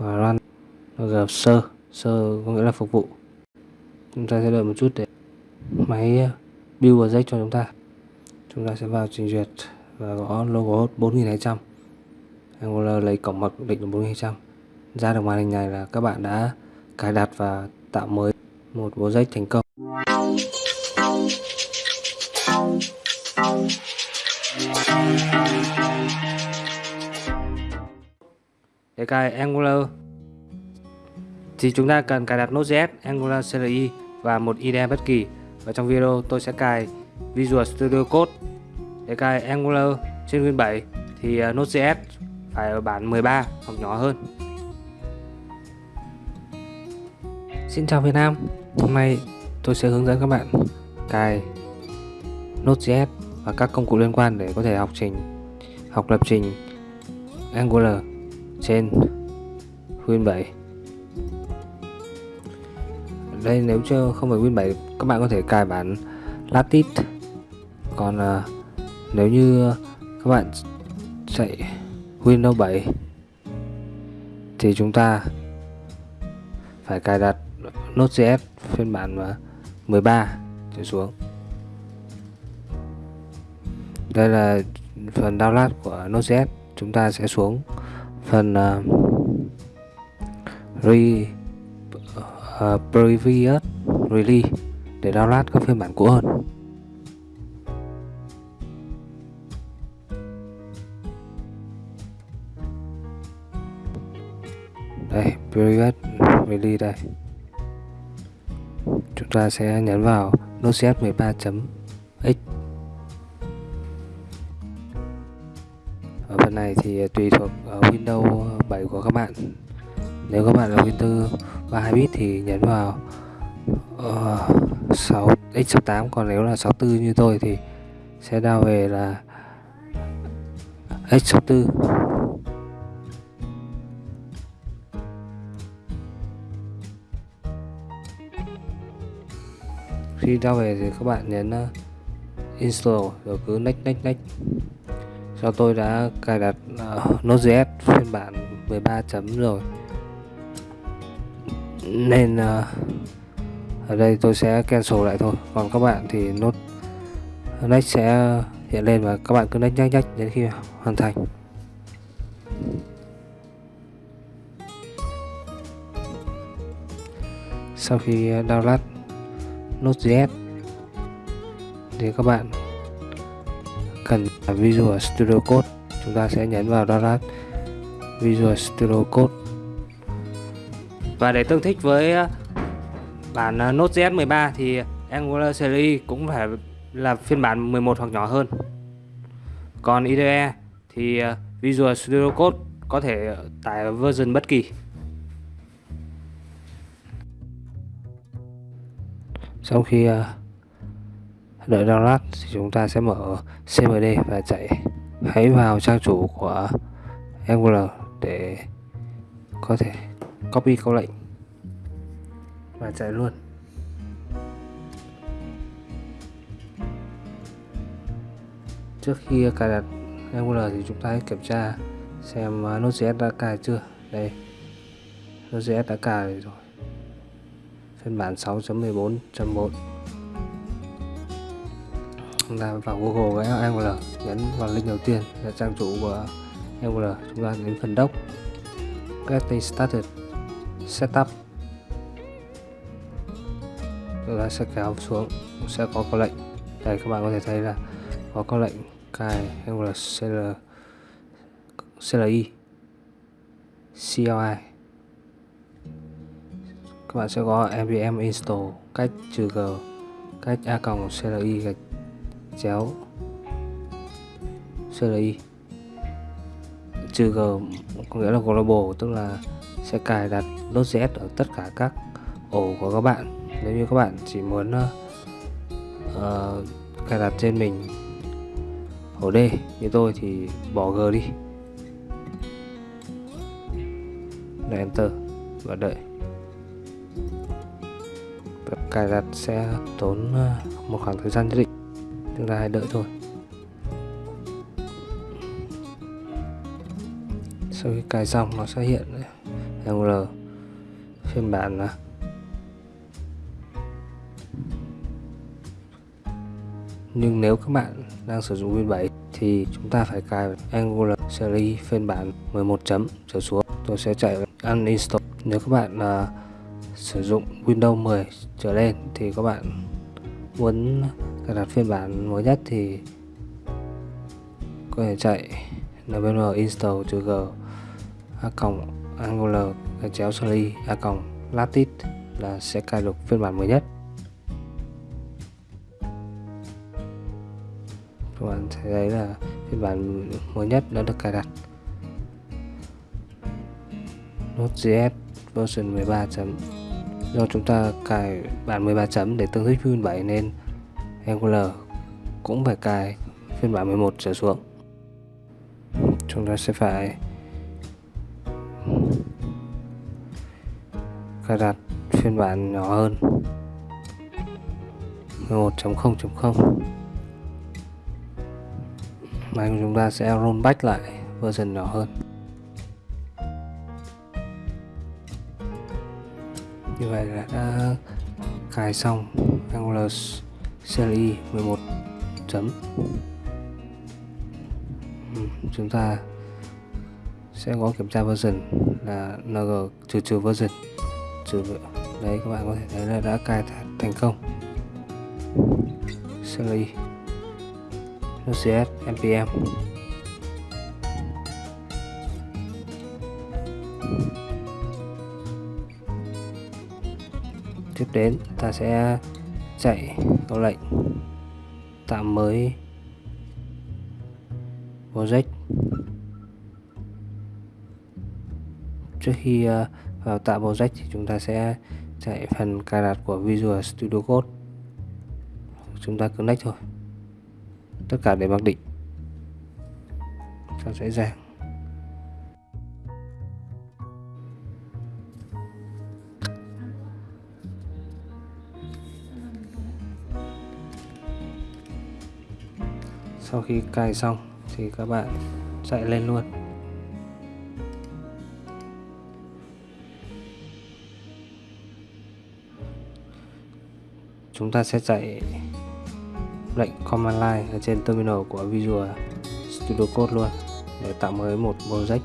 và run. Giờ sơ sơ có nghĩa là phục vụ. Chúng ta sẽ đợi một chút để máy ờ, build project cho chúng ta. Chúng ta sẽ vào trình duyệt và gõ logo 4200 Angular lấy cổng mật định là 4200 ra được màn hình này là các bạn đã cài đặt và tạo mới một project thành công. Cài Angular. Thì chúng ta cần cài đặt Node.js, Angular CLI và một IDE bất kỳ. Và trong video tôi sẽ cài Visual Studio Code để cài Angular trên Win 7 thì à, Node.js phải ở bản 13 hoặc nhỏ hơn. Xin chào Việt Nam. Hôm nay tôi sẽ hướng dẫn các bạn cài Node.js và các công cụ liên quan để có thể học trình học lập trình Angular trên Win 7 đây nếu chưa không phải Win 7 các bạn có thể cài bản latit. Còn uh, nếu như các bạn chạy Windows 7 thì chúng ta phải cài đặt Node.js phiên bản à, 13 trở xuống. Đây là phần download của Node.js chúng ta sẽ xuống phần uh, re uh, previous release để download các phiên bản cũ hơn. Đây previous release đây. Chúng ta sẽ nhấn vào Node.js 13.x ở phần này thì tùy thuộc Windows 7 của các bạn. Nếu các bạn là Windows 32 bit thì nhấn vào uh, 6 x68 còn nếu là 64 như tôi thì sẽ đao về là x64 khi đao về thì các bạn nhấn uh, install rồi cứ next next next do tôi đã cài đặt uh, Node.js phiên bản 13 chấm rồi. Nên uh, ở đây tôi sẽ cancel lại thôi. Còn các bạn thì nốt next sẽ hiện lên và các bạn cứ next next next đến khi hoàn thành. Sau khi ờ, download Node.js thì các bạn cần Visual Studio Code. Chúng ta sẽ nhấn vào download Visual Studio Code. Và để tương thích với ờ, bản ờ, Node.js 13 thì Angular Series cũng phải là phiên bản 11 hoặc nhỏ hơn. Còn IDE thì ờ, Visual Studio Code có thể tải version bất kỳ. Sau khi đợi download thì chúng ta sẽ mở CMD và chạy hãy vào trang chủ của Angular để có thể copy câu lệnh và chạy luôn. Trước khi cài đặt Angular thì chúng ta hãy kiểm tra xem à, Node.js đã cài chưa? Đây, Node.js đã cài rồi. Phiên bản 6.14.1 chúng ta vào Google cái Angular nhấn vào link đầu tiên là trang chủ của Angular. Chúng ta đến phần doc. Getting started. Setup chúng ta sẽ kéo xuống sẽ có câu lệnh. Đây các bạn có thể thấy là có câu lệnh cài Angular CL, CLI CLI các bạn sẽ có npm install cách trừ g cách a còng CLI e gạch chéo CLI trừ g có nghĩa là global tức là sẽ cài đặt Node.js ở tất cả các ổ của các bạn. Nếu như các bạn chỉ muốn uh, cài đặt trên mình ổ D như tôi thì bỏ G đi. Là Enter và đợi. Cài đặt sẽ tốn ờ, một khoảng thời gian nhất định chúng ta hãy đợi thôi. Sau khi cài xong nó sẽ hiện Angular phiên bản là nhưng nếu các bạn đang sử dụng Win 7 thì chúng ta phải cài Angular series phiên bản 11 chấm trở xuống. Tôi sẽ chạy uninstall. Nếu các bạn uh, sử dụng Windows 10 trở lên thì các bạn muốn cài đặt phiên bản mới nhất thì có thể chạy npm install g, a cộng angular chéo sorry a cộng latit là sẽ cài được phiên bản mới nhất. Các bạn thấy đấy là phiên bản mới nhất đã được cài đặt. Node.js version 13 chấm. Do chúng ta cài bản 13 chấm để tương thích phiên 7 nên Angular cũng phải cài phiên bản 11 trở xuống. Chúng ta sẽ phải cài đặt phiên bản nhỏ hơn. 11.0.0 máy của chúng ta sẽ rollback lại version nhỏ hơn. Như vậy là đã cài xong Angular CLI 11 chấm. Ừ, chúng ta sẽ có kiểm tra version là ng trừ trừ version. Trừ đấy, các bạn có thể thấy là đã cài thành công. CLI CS npm tiếp đến, ta sẽ chạy câu lệnh. Tạo mới. Project trước khi ờ, vào tạo project thì chúng ta sẽ chạy phần cài đặt của Visual Studio Code. Chúng ta connect thôi. Tất cả để mặc định. Cho dễ dàng sau khi cài xong thì các bạn chạy lên luôn. Chúng ta sẽ chạy lệnh command line ở trên terminal của Visual Studio Code luôn để tạo mới một project.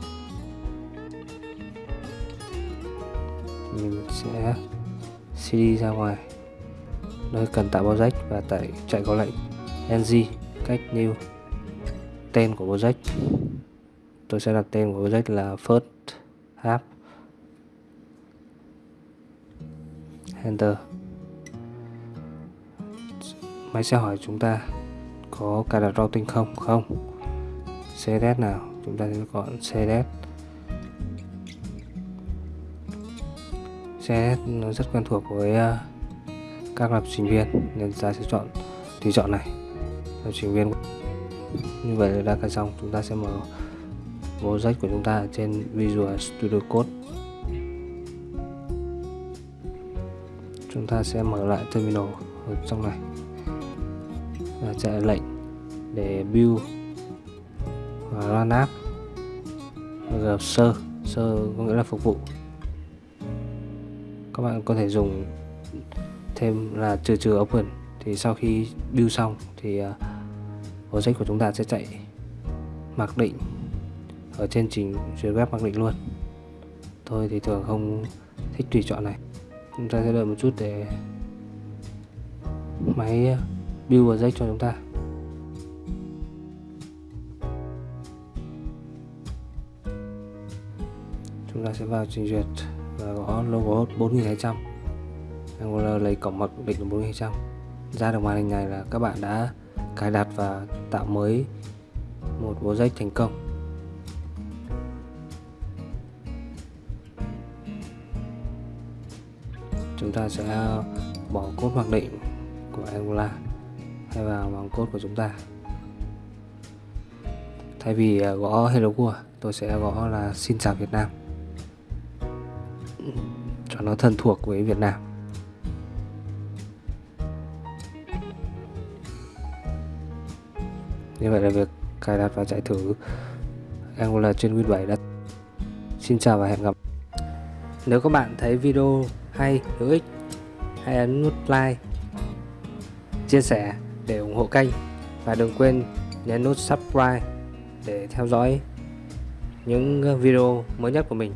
Mình sẽ cd ra ngoài. Nơi cần tạo project và tại chạy có lệnh ng cách new tên của project tôi sẽ đặt tên của project là first half. Enter. Máy sẽ hỏi chúng ta có cài đặt routing không? Không. Cds nào? Chúng ta sẽ chọn cds cds nó rất quen thuộc với ờ, các lập trình viên, nên ta sẽ chọn tùy chọn này lập trình viên như vậy là đã cài xong chúng ta sẽ mở project của chúng ta trên Visual Studio Code. Chúng ta sẽ mở lại terminal ở trong này. Và chạy lệnh để build và run app. Gặp sơ sơ có nghĩa là phục vụ. Các bạn có thể dùng thêm là trừ trừ open. Thì sau khi build xong thì uh, project của chúng ta sẽ chạy mặc định ở trên trình duyệt web mặc định luôn. Tôi thì thường không thích tùy chọn này. Chúng ta sẽ đợi một chút để máy build project cho chúng ta. Chúng ta sẽ vào trình duyệt và gõ logo 4200 Angular lấy cổng mặc định là 4200 ra được màn hình này là các bạn đã cài đặt và tạo mới một bộ dây thành công. Chúng ta sẽ bỏ cốt mặc định của Angular hay vào bằng cốt của chúng ta. Thay vì à, gõ hello world, tôi sẽ gõ là xin chào Việt Nam. Cho nó thân thuộc với Việt Nam. Như vậy là việc cài đặt và chạy thử Angular trên Win 7 đã xin chào và hẹn gặp. Nếu các bạn thấy video hay, hữu ích, hãy ấn nút like, chia sẻ để ủng hộ kênh. Và đừng quên nhấn nút subscribe để theo dõi những video mới nhất của mình.